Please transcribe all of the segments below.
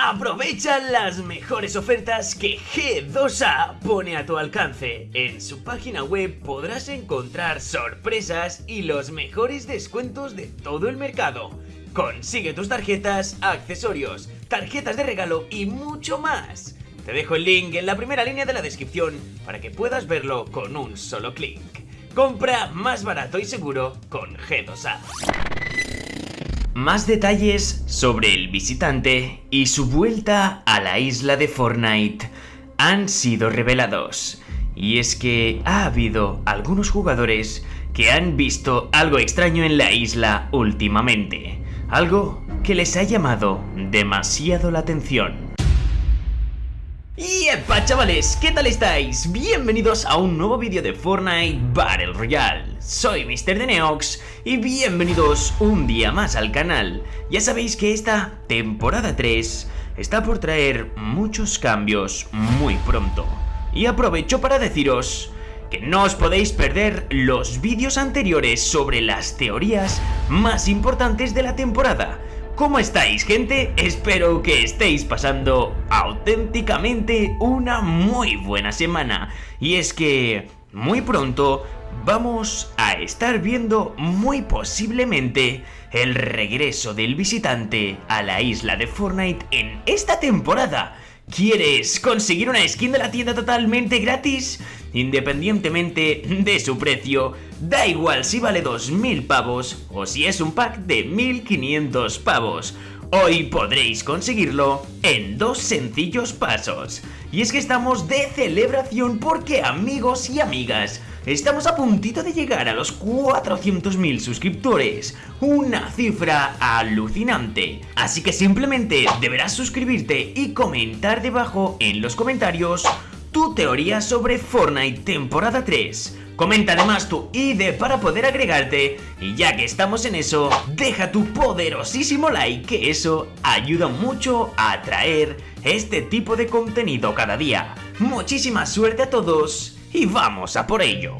Aprovecha las mejores ofertas que G2A pone a tu alcance. En su página web podrás encontrar sorpresas y los mejores descuentos de todo el mercado. Consigue tus tarjetas, accesorios, tarjetas de regalo y mucho más. Te dejo el link en la primera línea de la descripción para que puedas verlo con un solo clic. Compra más barato y seguro con G2A. Más detalles sobre el visitante y su vuelta a la isla de Fortnite han sido revelados. Y es que ha habido algunos jugadores que han visto algo extraño en la isla últimamente. Algo que les ha llamado demasiado la atención. Y epa chavales, ¿qué tal estáis? Bienvenidos a un nuevo vídeo de Fortnite Battle Royale. Soy Mr. Neox y bienvenidos un día más al canal. Ya sabéis que esta temporada 3 está por traer muchos cambios muy pronto. Y aprovecho para deciros que no os podéis perder los vídeos anteriores sobre las teorías más importantes de la temporada ¿Cómo estáis gente? Espero que estéis pasando auténticamente una muy buena semana. Y es que muy pronto vamos a estar viendo muy posiblemente el regreso del visitante a la isla de Fortnite en esta temporada. ¿Quieres conseguir una skin de la tienda totalmente gratis? Independientemente de su precio, da igual si vale 2.000 pavos o si es un pack de 1.500 pavos. Hoy podréis conseguirlo en dos sencillos pasos. Y es que estamos de celebración porque amigos y amigas, Estamos a puntito de llegar a los 400.000 suscriptores, una cifra alucinante. Así que simplemente deberás suscribirte y comentar debajo en los comentarios tu teoría sobre Fortnite temporada 3. Comenta además tu ID para poder agregarte y ya que estamos en eso, deja tu poderosísimo like que eso ayuda mucho a atraer este tipo de contenido cada día. Muchísima suerte a todos y vamos a por ello.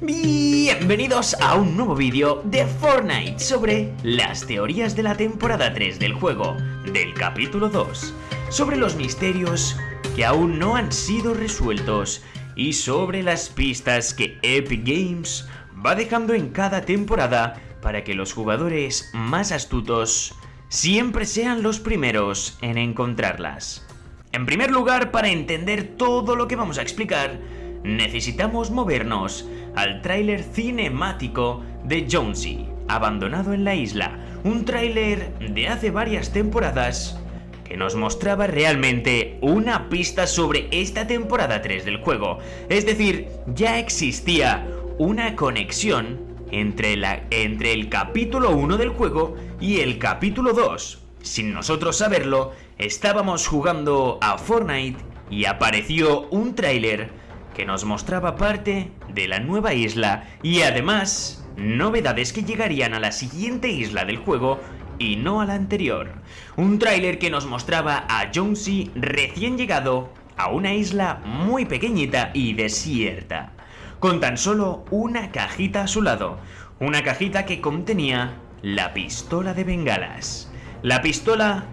Bienvenidos a un nuevo vídeo de Fortnite sobre las teorías de la temporada 3 del juego, del capítulo 2, sobre los misterios que aún no han sido resueltos y sobre las pistas que Epic Games va dejando en cada temporada para que los jugadores más astutos siempre sean los primeros en encontrarlas. En primer lugar, para entender todo lo que vamos a explicar, necesitamos movernos al tráiler cinemático de Jonesy, abandonado en la isla, un tráiler de hace varias temporadas que nos mostraba realmente una pista sobre esta temporada 3 del juego. Es decir, ya existía una conexión entre, la, entre el capítulo 1 del juego y el capítulo 2. Sin nosotros saberlo, estábamos jugando a Fortnite y apareció un tráiler que nos mostraba parte de la nueva isla y además novedades que llegarían a la siguiente isla del juego y no a la anterior. Un tráiler que nos mostraba a Jonesy recién llegado a una isla muy pequeñita y desierta, con tan solo una cajita a su lado, una cajita que contenía la pistola de bengalas. La pistola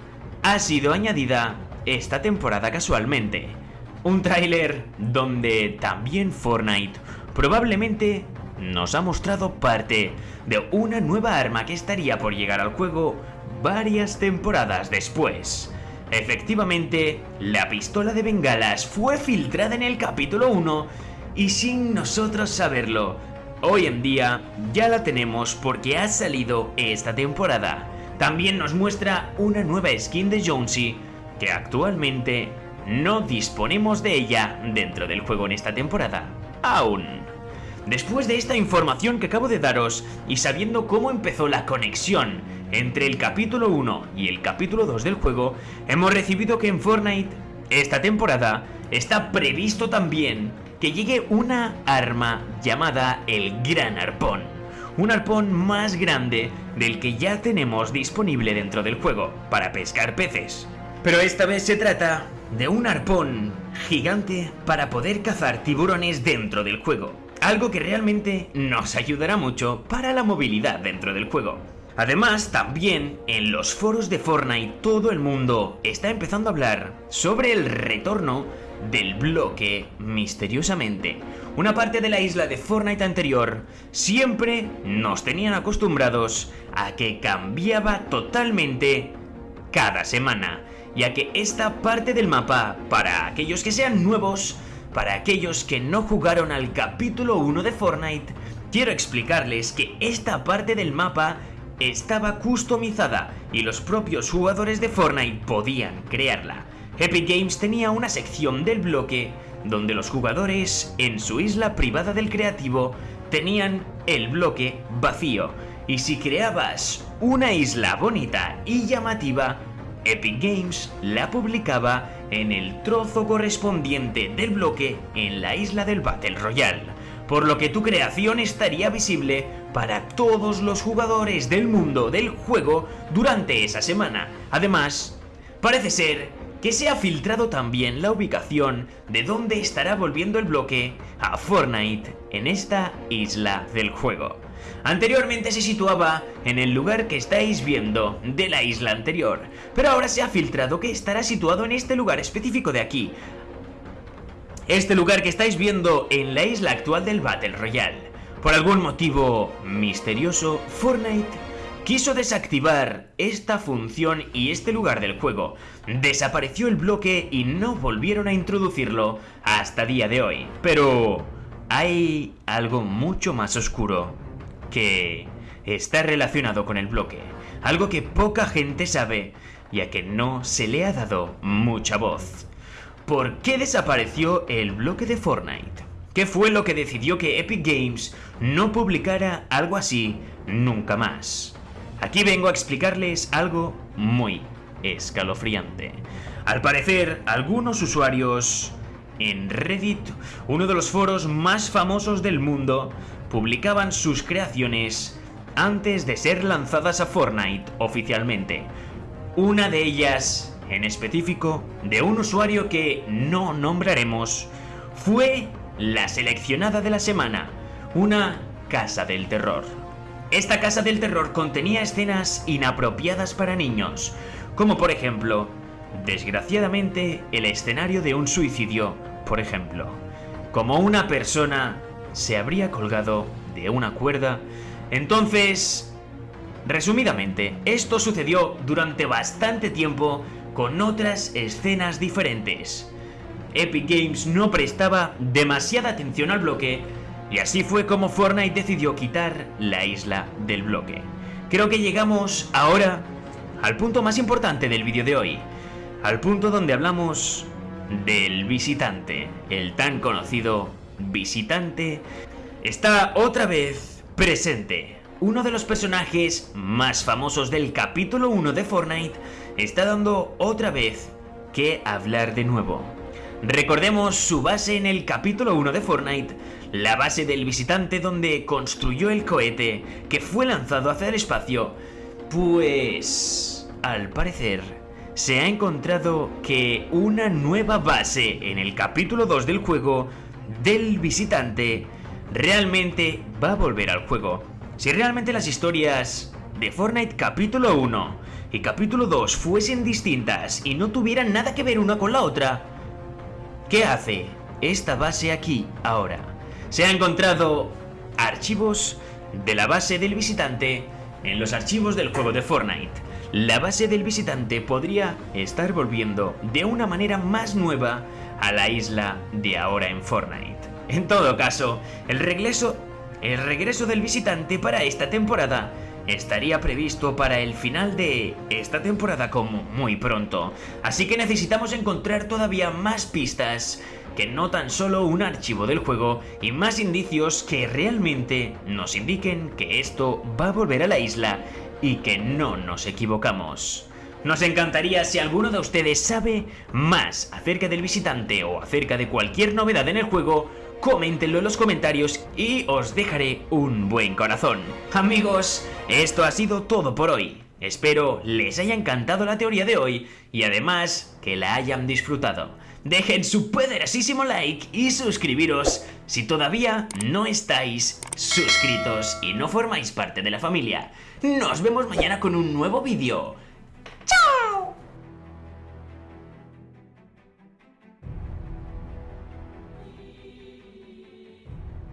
ha sido añadida esta temporada casualmente, un tráiler donde también Fortnite probablemente nos ha mostrado parte de una nueva arma que estaría por llegar al juego varias temporadas después. Efectivamente, la pistola de bengalas fue filtrada en el capítulo 1 y sin nosotros saberlo, hoy en día ya la tenemos porque ha salido esta temporada. También nos muestra una nueva skin de Jonesy que actualmente no disponemos de ella dentro del juego en esta temporada. Aún. Después de esta información que acabo de daros y sabiendo cómo empezó la conexión entre el capítulo 1 y el capítulo 2 del juego, hemos recibido que en Fortnite esta temporada está previsto también que llegue una arma llamada el Gran Arpón. Un arpón más grande del que ya tenemos disponible dentro del juego para pescar peces. Pero esta vez se trata de un arpón gigante para poder cazar tiburones dentro del juego. Algo que realmente nos ayudará mucho para la movilidad dentro del juego. Además, también en los foros de Fortnite todo el mundo está empezando a hablar sobre el retorno del bloque misteriosamente. Una parte de la isla de Fortnite anterior siempre nos tenían acostumbrados a que cambiaba totalmente cada semana, ya que esta parte del mapa, para aquellos que sean nuevos, para aquellos que no jugaron al capítulo 1 de Fortnite, quiero explicarles que esta parte del mapa estaba customizada y los propios jugadores de Fortnite podían crearla. Epic Games tenía una sección del bloque donde los jugadores en su isla privada del creativo tenían el bloque vacío y si creabas una isla bonita y llamativa, Epic Games la publicaba en el trozo correspondiente del bloque en la isla del Battle Royale, por lo que tu creación estaría visible para todos los jugadores del mundo del juego durante esa semana. Además, parece ser que se ha filtrado también la ubicación de dónde estará volviendo el bloque a Fortnite en esta isla del juego. Anteriormente se situaba en el lugar que estáis viendo de la isla anterior, pero ahora se ha filtrado que estará situado en este lugar específico de aquí. Este lugar que estáis viendo en la isla actual del Battle Royale. Por algún motivo misterioso, Fortnite quiso desactivar esta función y este lugar del juego. Desapareció el bloque y no volvieron a introducirlo hasta día de hoy. Pero hay algo mucho más oscuro que está relacionado con el bloque. Algo que poca gente sabe, ya que no se le ha dado mucha voz. ¿Por qué desapareció el bloque de Fortnite? ¿Qué fue lo que decidió que Epic Games no publicara algo así nunca más? Aquí vengo a explicarles algo muy escalofriante. Al parecer, algunos usuarios en Reddit, uno de los foros más famosos del mundo, publicaban sus creaciones antes de ser lanzadas a Fortnite oficialmente. Una de ellas, en específico, de un usuario que no nombraremos, fue la seleccionada de la semana, una casa del terror. Esta casa del terror contenía escenas inapropiadas para niños, como por ejemplo, desgraciadamente, el escenario de un suicidio, por ejemplo, como una persona se habría colgado de una cuerda. Entonces, resumidamente, esto sucedió durante bastante tiempo con otras escenas diferentes. Epic Games no prestaba demasiada atención al bloque y así fue como Fortnite decidió quitar la isla del bloque. Creo que llegamos ahora al punto más importante del vídeo de hoy. Al punto donde hablamos del visitante, el tan conocido visitante, está otra vez presente. Uno de los personajes más famosos del capítulo 1 de Fortnite está dando otra vez que hablar de nuevo. Recordemos su base en el capítulo 1 de Fortnite, la base del visitante donde construyó el cohete que fue lanzado hacia el espacio, pues al parecer se ha encontrado que una nueva base en el capítulo 2 del juego del visitante realmente va a volver al juego. Si realmente las historias de Fortnite capítulo 1 y capítulo 2 fuesen distintas y no tuvieran nada que ver una con la otra, ¿Qué hace esta base aquí ahora? Se ha encontrado archivos de la base del visitante en los archivos del juego de Fortnite. La base del visitante podría estar volviendo de una manera más nueva a la isla de ahora en Fortnite. En todo caso, el regreso, el regreso del visitante para esta temporada estaría previsto para el final de esta temporada como muy pronto, así que necesitamos encontrar todavía más pistas que no tan solo un archivo del juego y más indicios que realmente nos indiquen que esto va a volver a la isla y que no nos equivocamos. Nos encantaría si alguno de ustedes sabe más acerca del visitante o acerca de cualquier novedad en el juego, coméntenlo en los comentarios y os dejaré un buen corazón. Amigos, esto ha sido todo por hoy. Espero les haya encantado la teoría de hoy y además que la hayan disfrutado. Dejen su poderosísimo like y suscribiros si todavía no estáis suscritos y no formáis parte de la familia. Nos vemos mañana con un nuevo vídeo.